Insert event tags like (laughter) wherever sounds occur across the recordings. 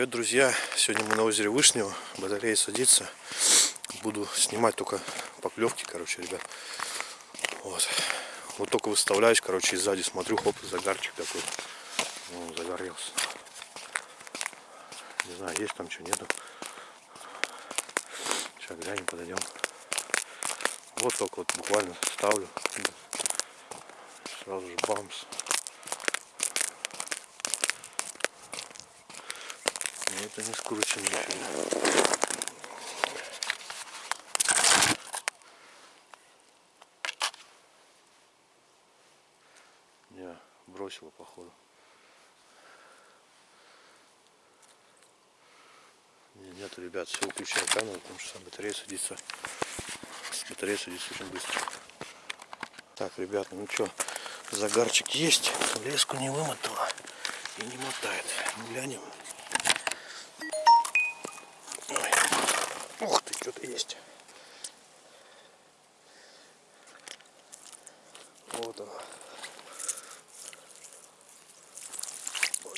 Привет, друзья! Сегодня мы на озере Вышнего, батарея садится. Буду снимать только поклевки, короче, ребят. Вот. Вот только выставляюсь, короче, и сзади смотрю, хоп, загарчик такой. Ну, загорелся. Не знаю, есть там что, нету. Сейчас глянем, подойдем. Вот только вот буквально ставлю. Сразу же бамс. Это не скручено нифига. Не, бросила походу. Не, нет, ребят, все выключаю камеру, потому что батарея садится. Батарея садится очень быстро. Так, ребята, ну что, загарчик есть, леску не вымотала и не мотает. Глянем. Что-то есть. Вот она.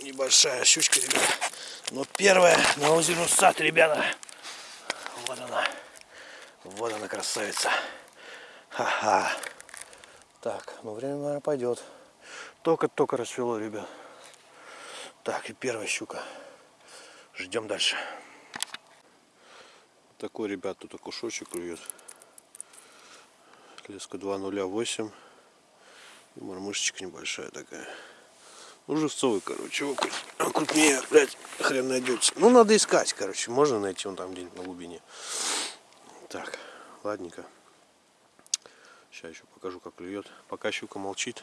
Небольшая щучка, ребята. Но первая на озере Сад, ребята. Вот она. Вот она, красавица. Ха-ха. Так, ну время, наверное, пойдет. Только-только расцвело, ребят. Так, и первая щука. Ждем дальше. Такой, ребят, тут окушочек клюет. Леска 208. И мормышечка небольшая такая. Ну, живцовый, короче. А крупнее, блядь, хрен найдется. Ну, надо искать, короче. Можно найти он там где-нибудь на глубине. Так, ладненько. Сейчас еще покажу, как клюет. Пока щука молчит.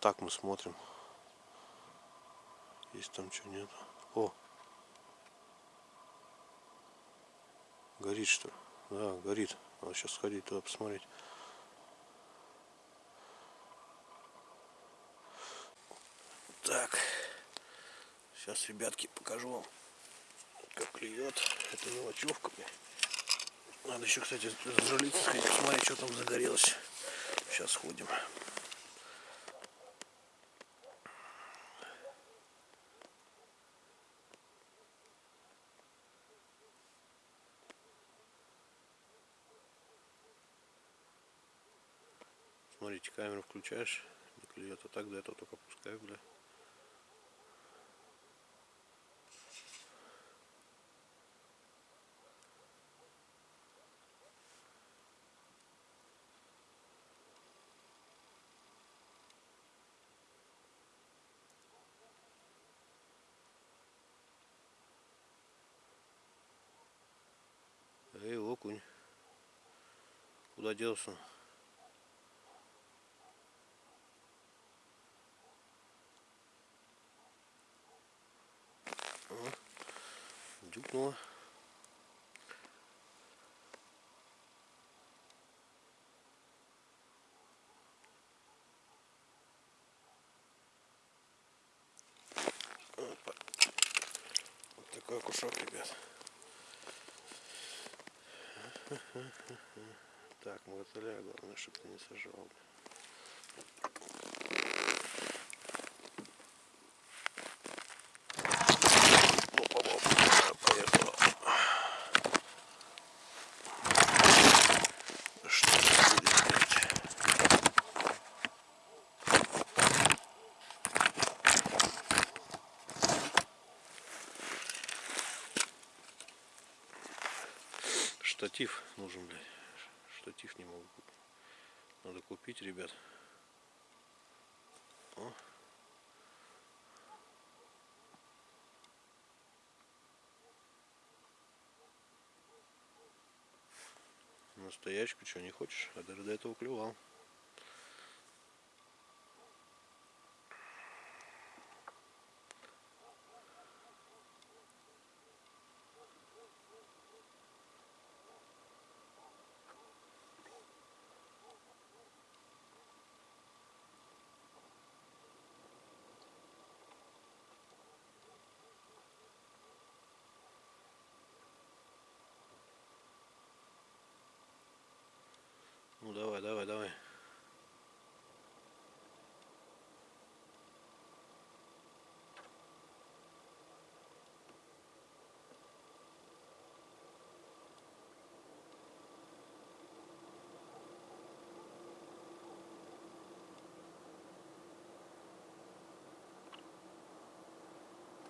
Так мы смотрим. Есть там что нет. О! Горит что ли? Да, горит. Надо сейчас сходить туда посмотреть. Так. Сейчас, ребятки, покажу вам, как клюет. Это мелочевка. Надо еще, кстати, зажалиться, сходить, посмотреть, что там загорелось. Сейчас сходим. Смотрите, камеру включаешь, не клюет, а так до этого только пускаю, бля. Эй, окунь. Куда делся? Дюкнула. Опа. Вот такой кушок, ребят. Так, мотыля, главное, чтобы ты не сожрал. Опа-опа, поехала. Что это будет делать? Штатив нужен, блядь. Штатив не могу. Надо купить, ребят. О. Настоячку что, не хочешь? А даже до этого клевал. давай, давай, давай.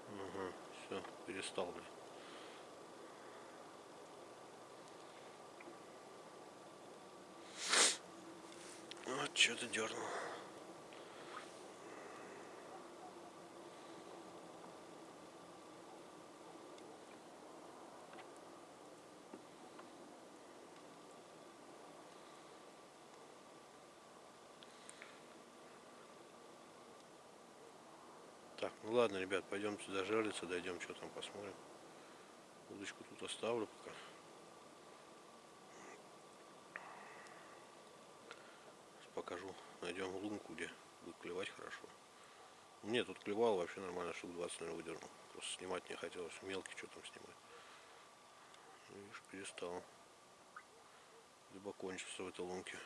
Угу, все, перестал, блядь. Вот что-то дернул. Так, ну ладно, ребят, пойдем сюда жариться, дойдем, что там посмотрим. Удочку тут оставлю пока. Сейчас покажу. Найдем лунку, где будет клевать хорошо. Мне тут клевал вообще нормально, штук 20, наверное, выдернул. Просто снимать не хотелось. Мелкий что там снимать. Ну, видишь, перестал. Либо кончился в этой лунке.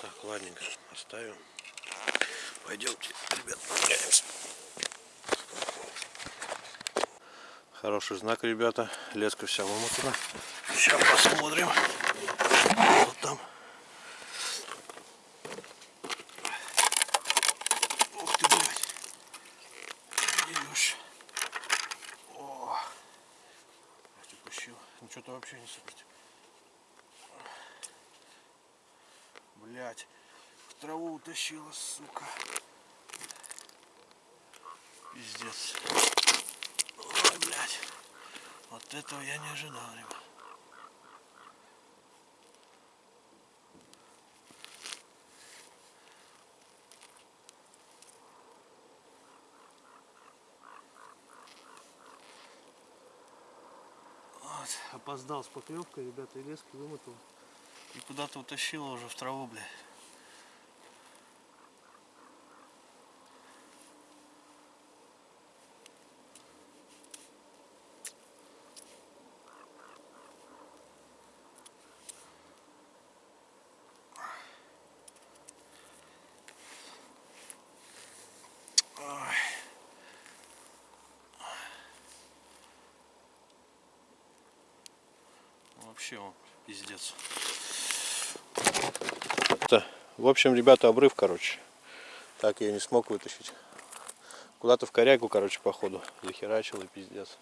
Так, ладненько, оставим. Пойдемте, ребят, прогуляемся. Хороший знак, ребята. Леска вся вымотана. Сейчас посмотрим. Вот там. Ух ты, блядь. Идешь. О. Ты пущил. Ну что-то вообще не сыпать. Блять. Траву утащила, сука. Пиздец. Ой, блядь. Вот этого я не ожидал, ребят. Вот, опоздал с поклевкой, ребята, и лески вымотал. И куда-то утащила уже в траву, блядь. Вообще он пиздец. В общем, ребята, обрыв, короче. Так я не смог вытащить. Куда-то в корягу, короче, походу. Захерачил и пиздец.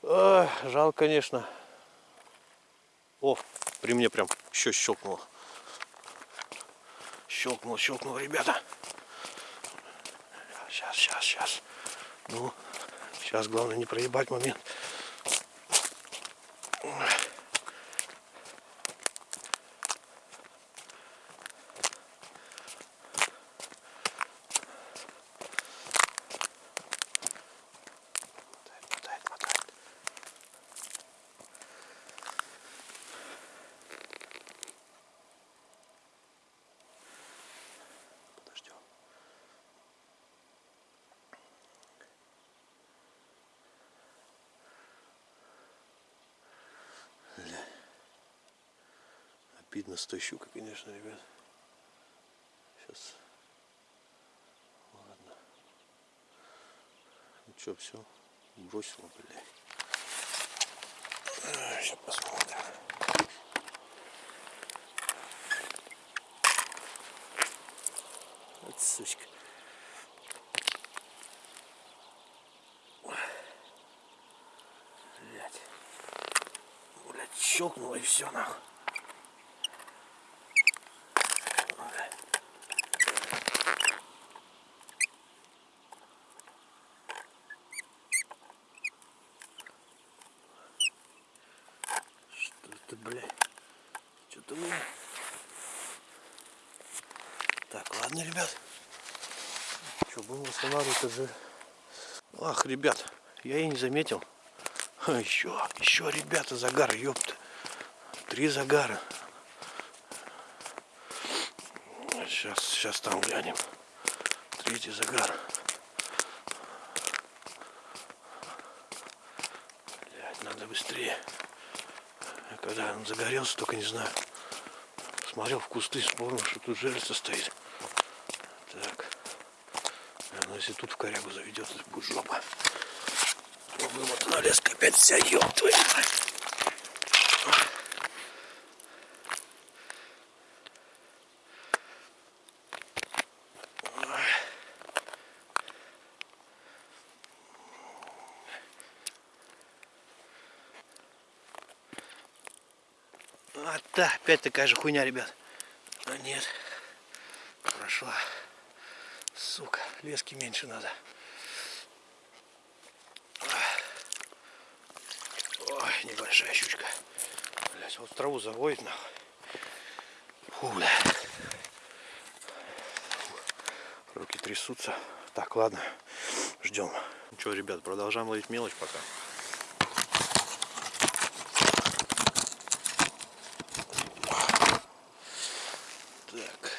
Ой, жалко, конечно. О, при мне прям еще щелкнуло. Щелкнуло, щелкнуло, ребята. Сейчас, сейчас, сейчас. Ну, сейчас главное не проебать момент. Обидно с той щукой, конечно, ребят. Сейчас. Ладно. Ну что, все. Бросила, блядь. Сейчас посмотрим. Вот сучка. Блять. Блять, щелкнуло и все нахуй. Что это, блядь? Что-то мы... Так, ладно, ребят. Что, будем восстанавливать жир. Ах, ребят, я и не заметил. Еще, еще, ребята, загар, ёпта. Три загара. Сейчас, сейчас там глянем. Третий загар. Блядь, надо быстрее. Я Когда он загорелся, только не знаю. Смотрел в кусты, вспомнил, что тут жерлица стоит. Так. А, Ну, если тут в корягу заведет, будет жопа. Вымотана леска опять вся, ёб твою мать. Да, опять такая же хуйня, ребят. А нет. Прошла. Сука, лески меньше надо. Ой, небольшая щучка. Блять, вот траву заводит нахуй. Фу, бля. Руки трясутся. Так, ладно, ждем. Ну что, ребят, продолжаем ловить мелочь пока. Так.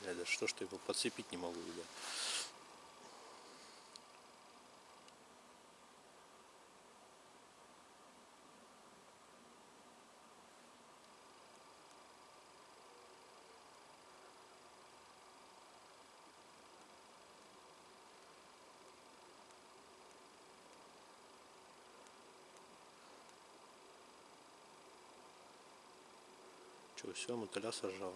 Бля, да что ж ты его подцепить не могу, ребят. Че, все, мотыля сожрала.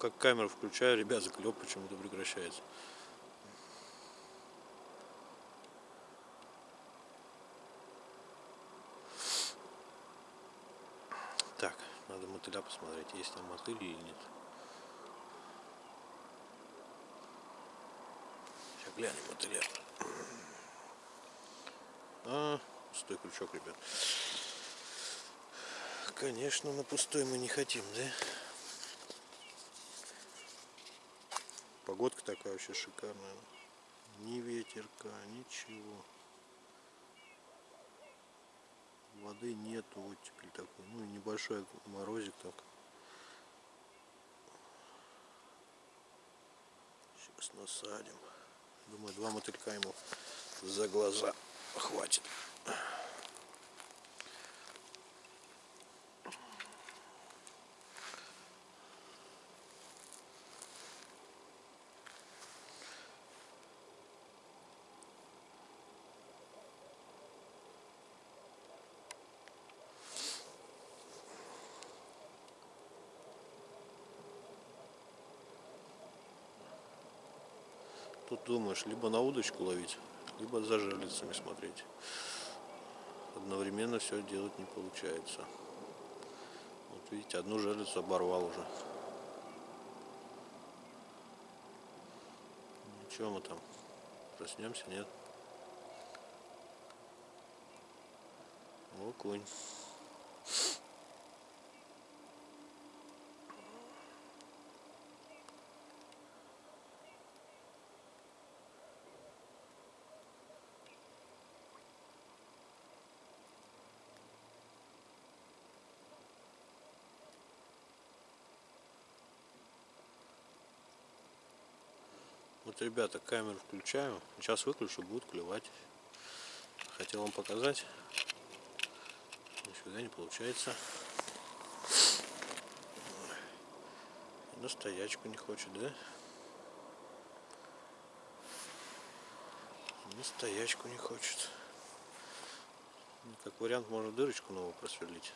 Как камеру включаю, ребят, заклеп почему-то прекращается. Так, надо мотыля посмотреть, есть там мотыль или нет. Сейчас глянем мотыля. А, пустой крючок, ребят. Конечно, на пустой мы не хотим, да? Такая вообще шикарная. Ни ветерка, ничего. Воды нету, оттепель такой. Ну небольшой морозик так. Сейчас насадим. Думаю, два мотылька ему за глаза хватит. Тут думаешь, либо на удочку ловить, либо за жерлицами смотреть. Одновременно все делать не получается. Вот видите, одну жерлицу оборвал уже. Ничего мы там проснемся, нет? Окунь. Ребята, камеру включаю. Сейчас выключу, будет клевать. Хотел вам показать. Нифига не получается. На стоячку не хочет, да? На стоячку не хочет. Ну, Как вариант, можно дырочку новую просверлить.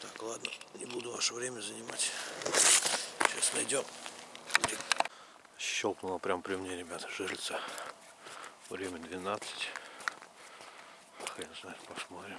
Так, ладно, ваше время занимать. Сейчас найдем. Щелкнула прям при мне, ребята, жильца. Время 12. Хрен знает, посмотрим.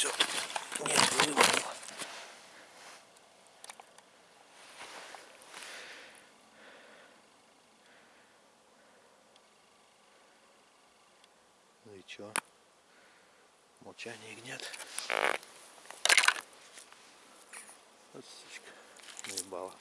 все. Нет, не вымахнуло. Чё? Молчание гнет. Вот сучка. Наебала.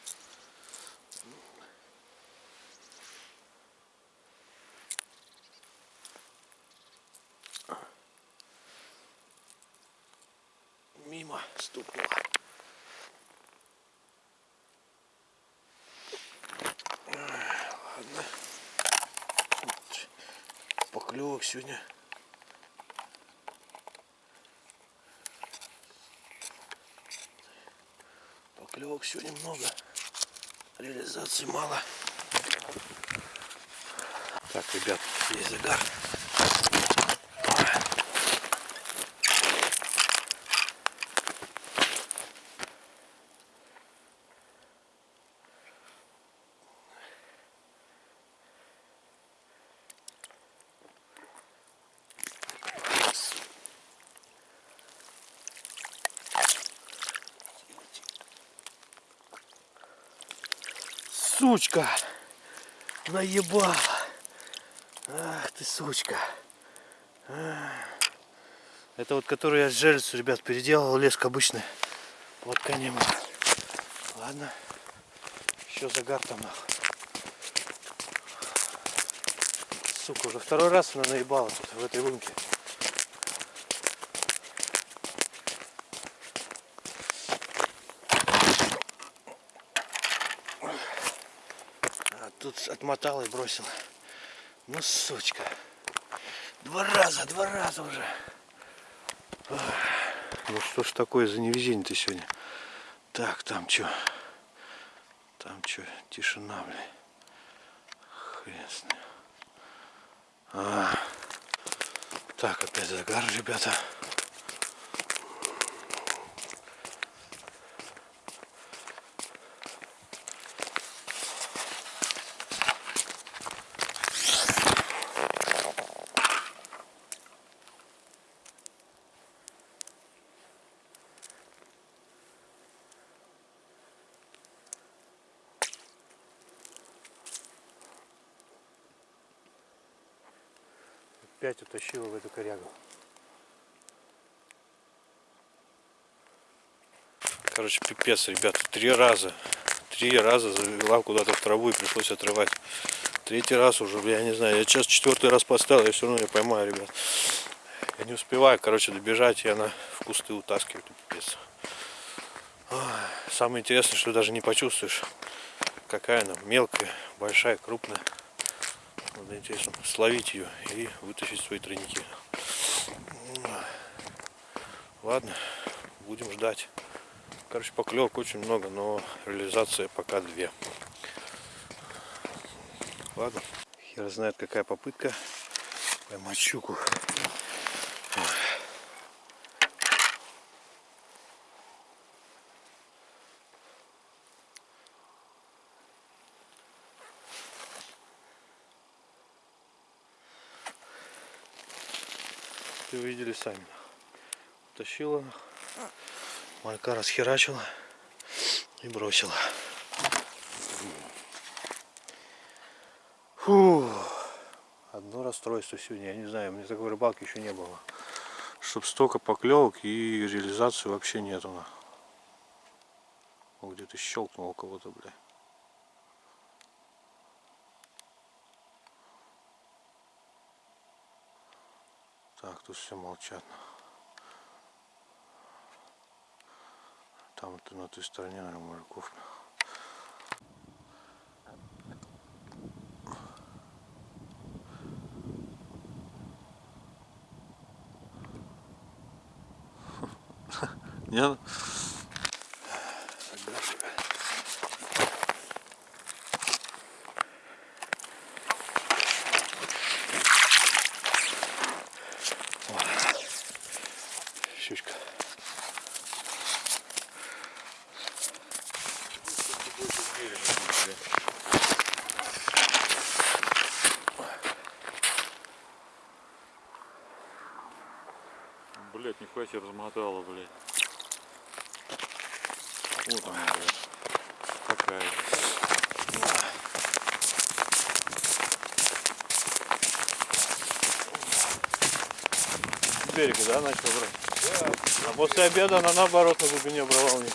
Мимо стукнула. Ладно. Поклевок сегодня. Поклевок сегодня много. Реализации мало. Так, ребят, есть загар. Сучка! Наебала! Ах ты сучка! А. Это вот который я с жерлицу, ребят, переделал леск обычный. Вот конем. Ладно. Еще загар там нахуй. Сука, уже второй раз она наебала тут, в этой лунке. Тут отмотал и бросил. Ну, сучка. Два раза, два раза уже. Ну что ж такое за невезение-то сегодня? Так, там что? Там что? Тишина, бля. Хрен с ним. А. Так, опять загар, ребята. Опять утащила в эту корягу. Короче, пипец, ребята. Три раза. Три раза завела куда-то в траву и пришлось отрывать. Третий раз уже, я не знаю. Я сейчас четвертый раз поставил, я все равно ее поймаю, ребят. Я не успеваю, короче, добежать, и она в кусты утаскивает. Пипец. Самое интересное, что даже не почувствуешь, какая она мелкая, большая, крупная. Надо интересно словить ее и вытащить свои тройники. Ладно, будем ждать. Короче, поклевок очень много, но реализация пока две. Ладно, хер знает какая попытка поймать щуку. Ты видели сами. Тащила, малька расхерачила и бросила. Фу. Одно расстройство сегодня, я не знаю, мне такой рыбалки еще не было. Чтоб столько поклевок и реализации вообще нету. на. О, Где-то щелкнул у кого-то, бля. Так, тут все молчат. Там это на той стороне, наверное, мужиков. (laughs) Не? Щучка. Бля, себе размотала, блядь. Вот она, блядь. Такая. Берега, да, начал брать? А после обеда она наоборот на глубине брала у них.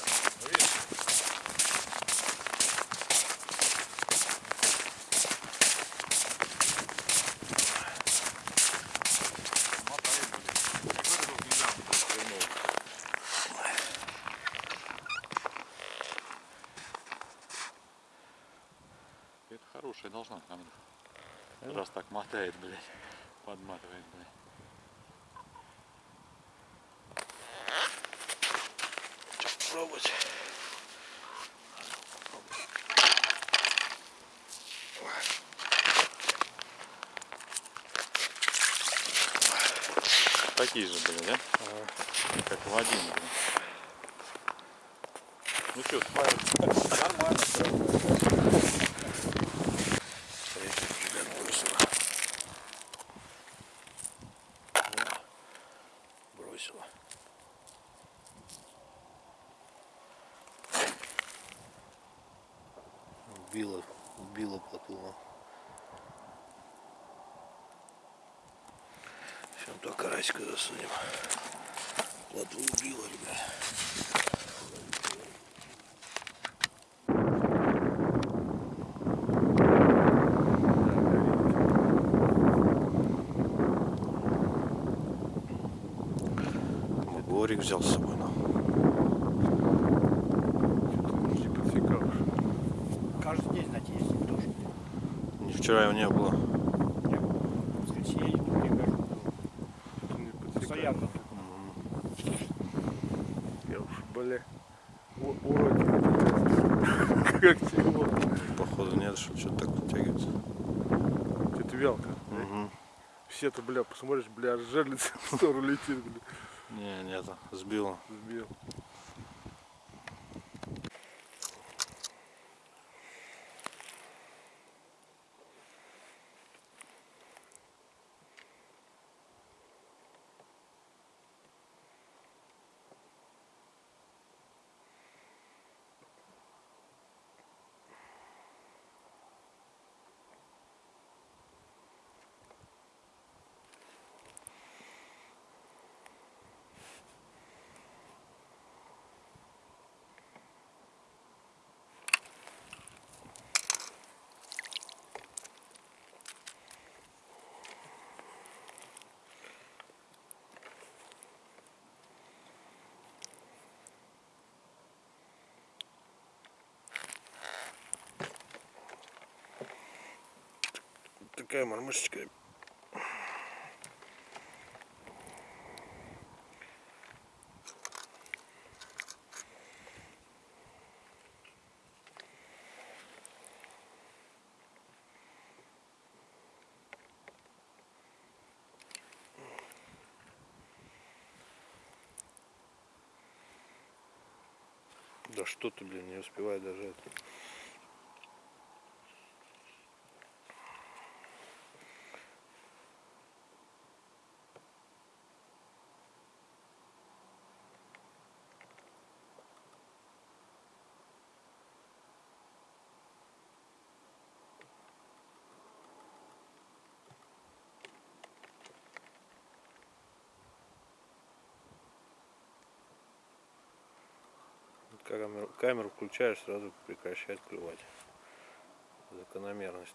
Это хорошая должна там. Раз так мотает, блядь. Подматывает, блядь. Пробовать. Такие же, блядь, да? Как в один, блядь. Ну что, нормально. Третий жилет бросила. Во, Бросила. Убила, убила плотву. Сейчас только карасика засунем. Плотву убила, ребят. Борик взял с собой. Ну. Не подсекал. Каждый день, знаете, есть тоже. Вчера его не было. Не прихожу. Не подсекал. Постоянно. Я уж, бля, у- уродик. (laughs) Как тяжело. Походу нет, что что-то так вытягивается. Это вялка. Угу. Все-то, бля, посмотришь, бля, жерлица (laughs) в сторону летит, бля. Не, нет, сбила. Сбил. Такая мормышечка. Да что ты, блин, не успевай даже это. Камеру, камеру включаешь, сразу прекращает клевать. Закономерность.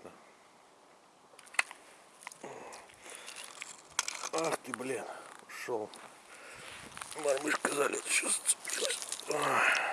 Ах ты, блин, ушел. Мормышка за лето сейчас зацепилась.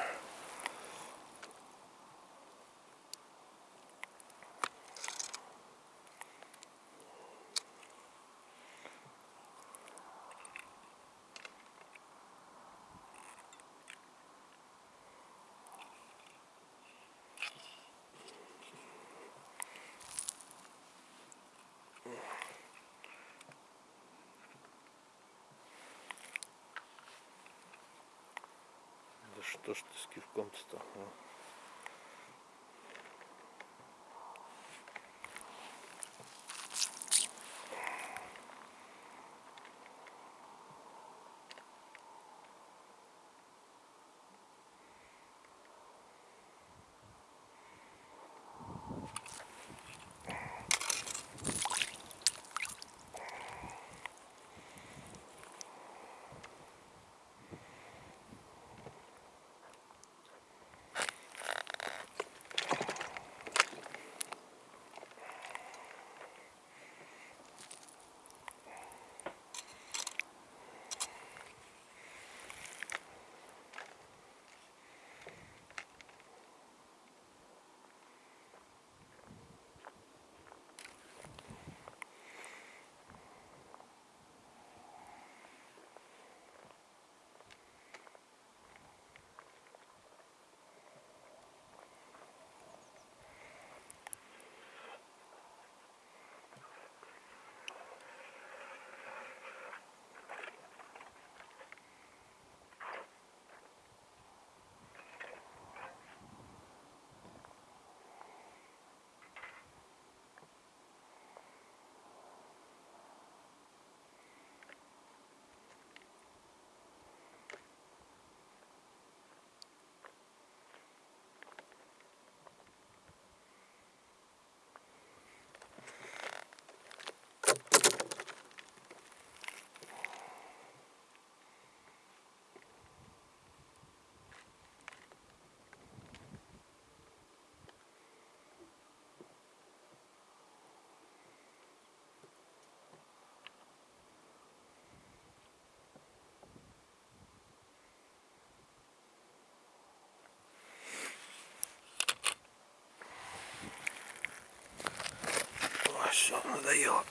Надоело.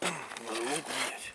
Надо лук менять.